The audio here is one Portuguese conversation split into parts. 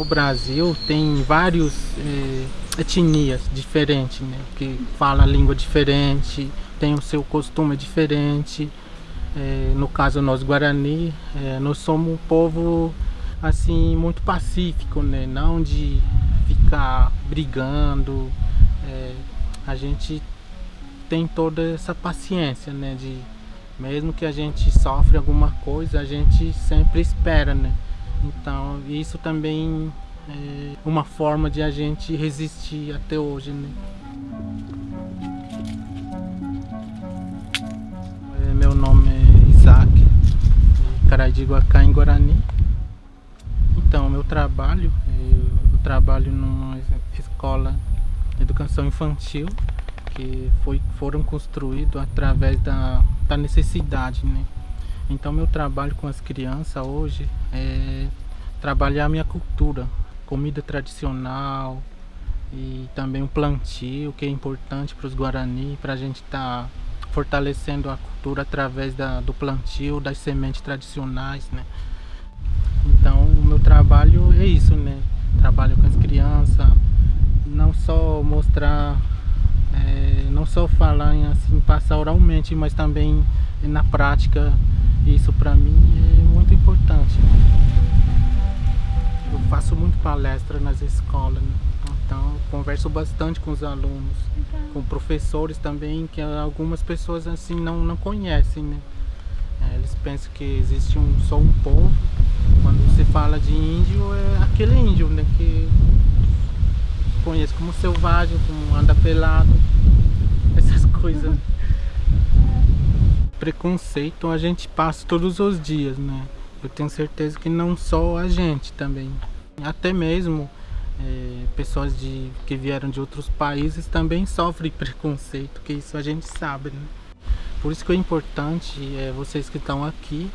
No Brasil tem várias é, etnias diferentes, né? Que fala língua diferente, tem o seu costume diferente. É, no caso nós Guarani, é, nós somos um povo assim muito pacífico, né? Não de ficar brigando. A gente tem toda essa paciência, né? De mesmo que a gente sofre alguma coisa, a gente sempre espera, né? Então isso também é uma forma de a gente resistir até hoje, né? É, meu nome é Isaac, de em Guarani. Então, meu trabalho, eu trabalho numa escola de educação infantil que foi, foram construídos através da, da necessidade, né? Então meu trabalho com as crianças hoje é trabalhar a minha cultura, comida tradicional e também o plantio, que é importante para os Guarani, para a gente estar tá fortalecendo a cultura através da, do plantio, das sementes tradicionais, né? Então o meu trabalho é isso, né? Trabalho com as crianças, não só mostrar, é, não só falar assim, passar oralmente, mas também na prática isso para mim é muito importante. Eu faço muito palestra nas escolas, né? então converso bastante com os alunos, com professores também, que algumas pessoas assim não, não conhecem, né? É, eles pensam que existe um, só um povo. Quando você fala de índio, é aquele índio, né? Que conhece como selvagem, como anda pelado, essas coisas preconceito a gente passa todos os dias, né? Eu tenho certeza que não só a gente também, até mesmo é, pessoas de, que vieram de outros países também sofrem preconceito, que isso a gente sabe, né? Por isso que é importante é, vocês que estão aqui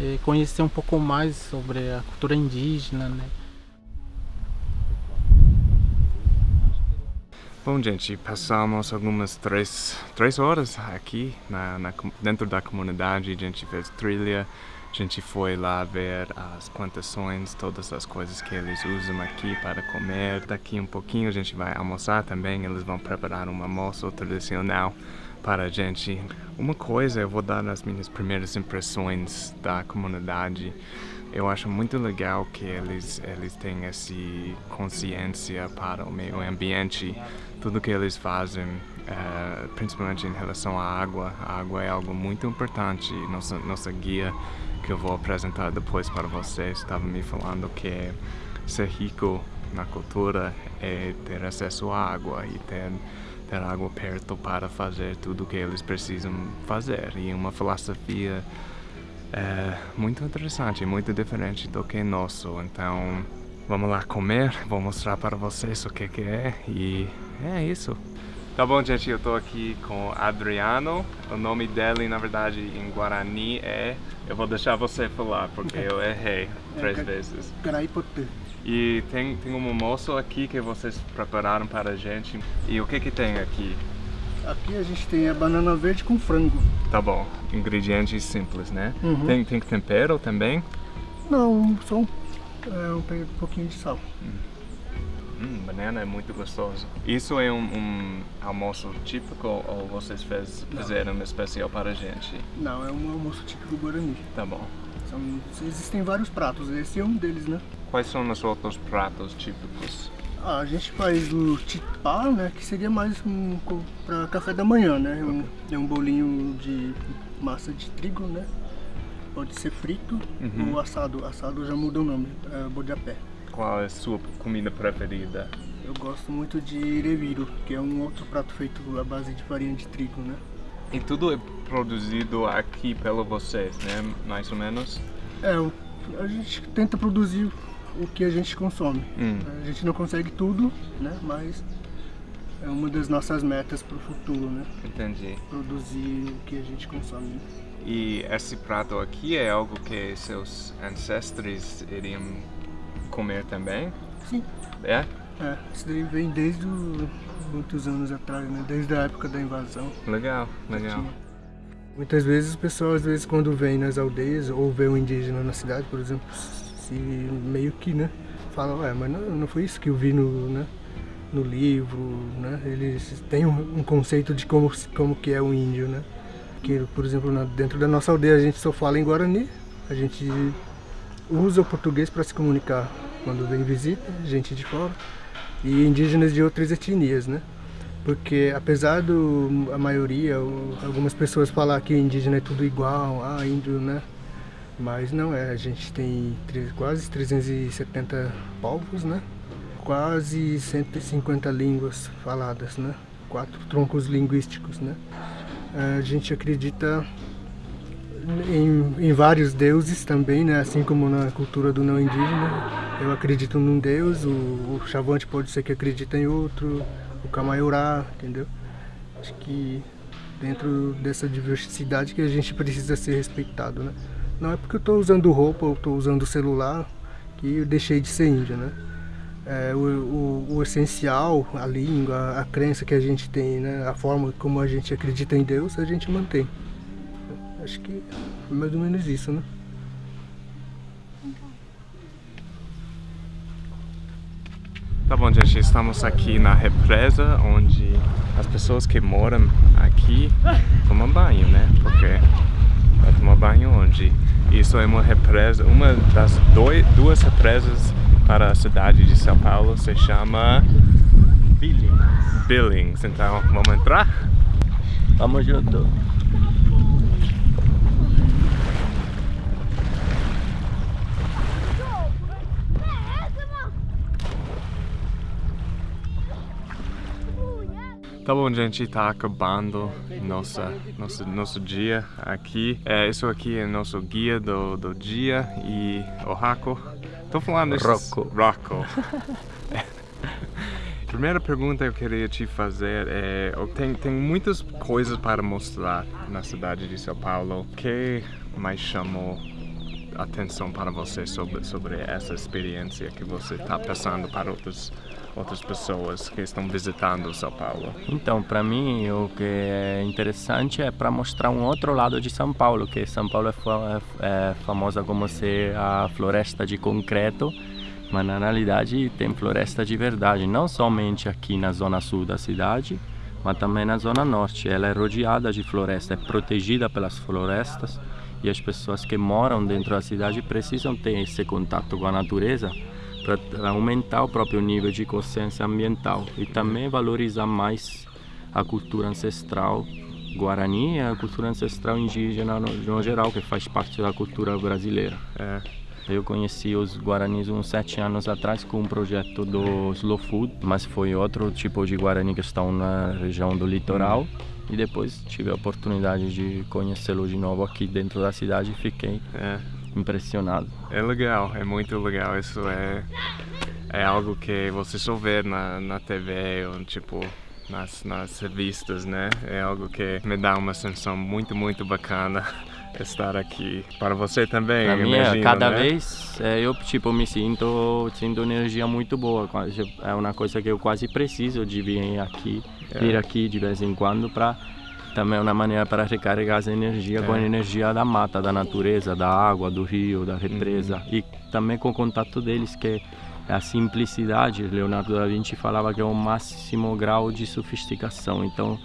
é, conhecer um pouco mais sobre a cultura indígena, né? Bom, gente, passamos algumas três, três horas aqui na, na, dentro da comunidade. A gente fez trilha, a gente foi lá ver as plantações, todas as coisas que eles usam aqui para comer. Daqui um pouquinho a gente vai almoçar também. Eles vão preparar um almoço tradicional para a gente. Uma coisa, eu vou dar as minhas primeiras impressões da comunidade. Eu acho muito legal que eles, eles têm essa consciência para o meio ambiente tudo que eles fazem, é, principalmente em relação à água. A água é algo muito importante. Nossa, nossa guia, que eu vou apresentar depois para vocês, estava me falando que ser rico na cultura é ter acesso à água e ter, ter água perto para fazer tudo o que eles precisam fazer. E uma filosofia é, muito interessante, muito diferente do que nosso. Então, vamos lá comer, vou mostrar para vocês o que, que é e é isso. Tá bom, gente, eu tô aqui com Adriano. O nome dele, na verdade, em Guarani é... Eu vou deixar você falar, porque eu errei três vezes. Garaipote. E tem, tem um almoço aqui que vocês prepararam para a gente. E o que que tem aqui? Aqui a gente tem a banana verde com frango. Tá bom. Ingredientes simples, né? Uhum. Tem, tem tempero também? Não, só um, é, um pouquinho de sal. Hum. Banana é muito gostoso. Isso é um, um almoço típico ou vocês fez, fizeram um especial para a gente? Não, é um almoço típico guarani. Tá bom. São, existem vários pratos, esse é um deles, né? Quais são os outros pratos típicos? Ah, a gente faz o tipá, né, que seria mais um para café da manhã, né? Um, é um bolinho de massa de trigo, né? Pode ser frito uhum. ou assado. Assado já muda o nome, é bodapé qual é a sua comida preferida? Eu gosto muito de reviro, que é um outro prato feito à base de farinha de trigo, né? E tudo é produzido aqui pelo vocês, né? Mais ou menos? É, a gente tenta produzir o que a gente consome. Hum. A gente não consegue tudo, né? Mas é uma das nossas metas para o futuro, né? Entendi. Produzir o que a gente consome. E esse prato aqui é algo que seus ancestrais iriam comer também? Sim. É? É, isso daí vem desde o, muitos anos atrás, né? Desde a época da invasão. Legal, legal. Muitas vezes o pessoal, às vezes, quando vem nas aldeias ou vê um indígena na cidade, por exemplo, se meio que, né? falam, é, mas não, não foi isso que eu vi no, né, no livro, né? Eles têm um, um, conceito de como, como que é o índio, né? Que, por exemplo, na, dentro da nossa aldeia a gente só fala em Guarani, a gente usa o português para se comunicar quando vem visita, gente de fora, e indígenas de outras etnias, né? Porque apesar do a maioria, algumas pessoas falar que indígena é tudo igual, ah, índio, né? Mas não é, a gente tem quase 370 povos, né? Quase 150 línguas faladas, né? Quatro troncos linguísticos, né? A gente acredita em, em, vários deuses também, né? Assim como na cultura do não indígena. Eu acredito num deus, o, o Chavante pode ser que acredita em outro, o Kamaiurá, entendeu? Acho que dentro dessa diversidade que a gente precisa ser respeitado, né? Não é porque eu estou usando roupa ou estou usando celular que eu deixei de ser índio, né? É, o, o, o, essencial, a língua, a crença que a gente tem, né? a forma como a gente acredita em Deus, a gente mantém. Acho que é mais ou menos isso, né? Tá bom, gente, estamos aqui na represa, onde as pessoas que moram aqui tomam banho, né? Porque vai tomar banho onde? Isso é uma represa, uma das dois, duas represas para a cidade de São Paulo, se chama... Billings. Billings, então vamos entrar? Vamos junto. Tá bom, gente, tá acabando nossa, nosso, nosso dia aqui. É, isso aqui é nosso guia do, do dia e o Raco. Tô falando isso. Rocco. Rocco. Primeira pergunta que eu queria te fazer é, tem, tem muitas coisas para mostrar na cidade de São Paulo. O que mais chamou atenção para você sobre, sobre essa experiência que você está passando para outros outras pessoas que estão visitando São Paulo? Então, para mim, o que é interessante é para mostrar um outro lado de São Paulo, que São Paulo é, é, é famosa como ser a floresta de concreto, mas na realidade tem floresta de verdade, não somente aqui na zona sul da cidade, mas também na zona norte. Ela é rodeada de floresta, é protegida pelas florestas e as pessoas que moram dentro da cidade precisam ter esse contato com a natureza para aumentar o próprio nível de consciência ambiental e também valorizar mais a cultura ancestral guarani e a cultura ancestral indígena no, no geral, que faz parte da cultura brasileira. É. Eu conheci os Guaranis uns sete anos atrás com um projeto do Slow Food, mas foi outro tipo de Guarani que estão na região do litoral. E depois tive a oportunidade de conhecê-lo de novo aqui dentro da cidade e fiquei é impressionado. É legal, é muito legal. Isso é, é algo que você só vê na, na TV ou tipo nas, nas revistas, né? É algo que me dá uma sensação muito, muito bacana estar aqui. Para você também, Para mim, imagino, cada né? vez é, eu tipo me sinto sinto energia muito boa. É uma coisa que eu quase preciso de vir aqui, é. vir aqui de vez em quando para também é uma maneira para recarregar essa energia é. com a energia da mata, da natureza, da água, do rio, da represa uhum. e também com o contato deles que é a simplicidade. Leonardo da Vinci falava que é o máximo grau de sofisticação. Então,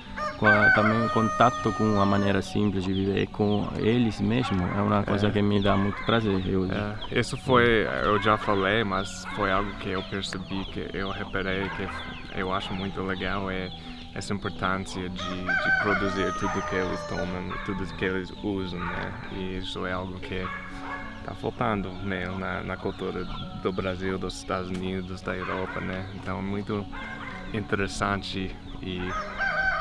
também o contato com a maneira simples de viver com eles mesmo é uma coisa é. que me dá muito prazer. Eu... É. Isso foi, eu já falei, mas foi algo que eu percebi, que eu reparei, que eu acho muito legal é essa importância de, de produzir tudo que eles tomam, tudo que eles usam, né? E isso é algo que está faltando né? na, na cultura do Brasil, dos Estados Unidos, da Europa, né? Então é muito interessante e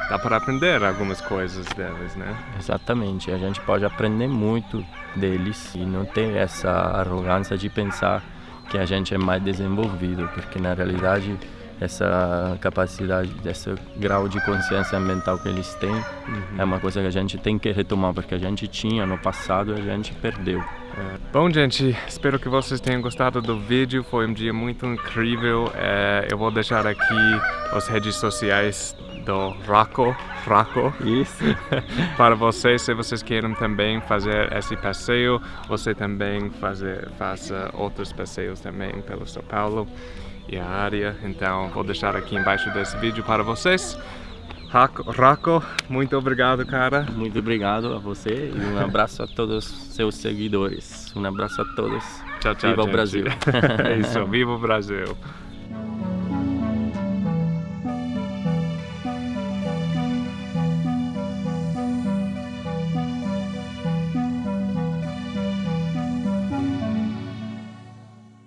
dá para aprender algumas coisas deles, né? Exatamente, a gente pode aprender muito deles e não ter essa arrogância de pensar que a gente é mais desenvolvido, porque na realidade essa capacidade, esse grau de consciência ambiental que eles têm, uhum. é uma coisa que a gente tem que retomar, porque a gente tinha no passado e a gente perdeu. É. Bom, gente, espero que vocês tenham gostado do vídeo, foi um dia muito incrível. É, eu vou deixar aqui as redes sociais do Raco, Raco. Isso. Para vocês, se vocês querem também fazer esse passeio, você também fazer, faça outros passeios também pelo São Paulo e a área. Então, vou deixar aqui embaixo desse vídeo para vocês. Raco, muito obrigado, cara. Muito obrigado a você e um abraço a todos os seus seguidores. Um abraço a todos. Tchau, tchau, Viva o gente. Brasil. É isso, viva o Brasil.